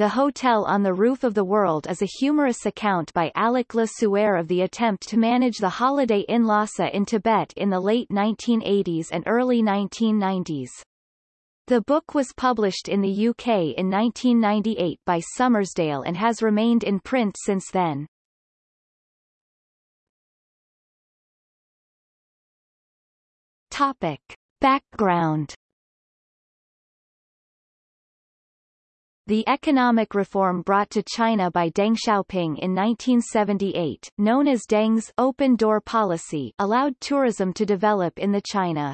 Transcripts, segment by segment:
The Hotel on the Roof of the World is a humorous account by Alec Le Sueur of the attempt to manage the Holiday Inn Lhasa in Tibet in the late 1980s and early 1990s. The book was published in the UK in 1998 by Summersdale and has remained in print since then. Topic. Background The economic reform brought to China by Deng Xiaoping in 1978, known as Deng's open door policy, allowed tourism to develop in the China.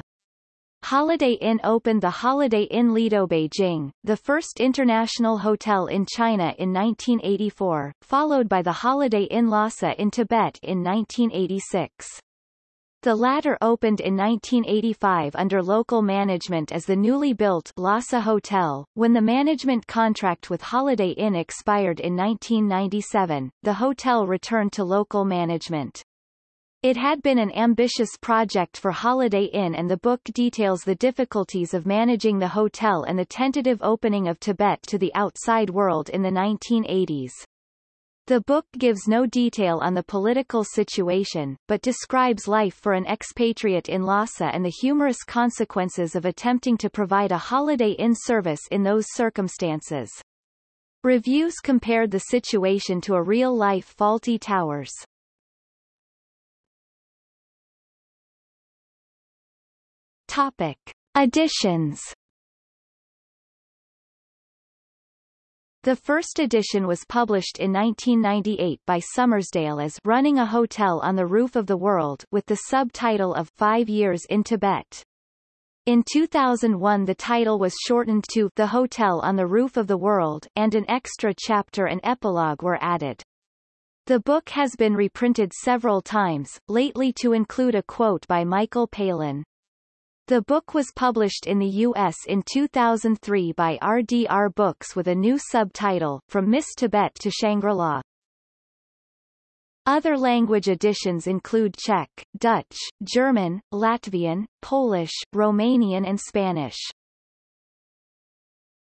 Holiday Inn opened the Holiday Inn Lido Beijing, the first international hotel in China in 1984, followed by the Holiday Inn Lhasa in Tibet in 1986. The latter opened in 1985 under local management as the newly built Lhasa Hotel. When the management contract with Holiday Inn expired in 1997, the hotel returned to local management. It had been an ambitious project for Holiday Inn and the book details the difficulties of managing the hotel and the tentative opening of Tibet to the outside world in the 1980s. The book gives no detail on the political situation, but describes life for an expatriate in Lhasa and the humorous consequences of attempting to provide a Holiday Inn service in those circumstances. Reviews compared the situation to a real-life Fawlty Towers. Topic. Additions The first edition was published in 1998 by Summersdale as Running a Hotel on the Roof of the World with the subtitle of Five Years in Tibet. In 2001 the title was shortened to The Hotel on the Roof of the World and an extra chapter and epilogue were added. The book has been reprinted several times, lately to include a quote by Michael Palin. The book was published in the U.S. in 2003 by RDR Books with a new subtitle, From Miss Tibet to Shangri-La. Other language editions include Czech, Dutch, German, Latvian, Polish, Romanian and Spanish.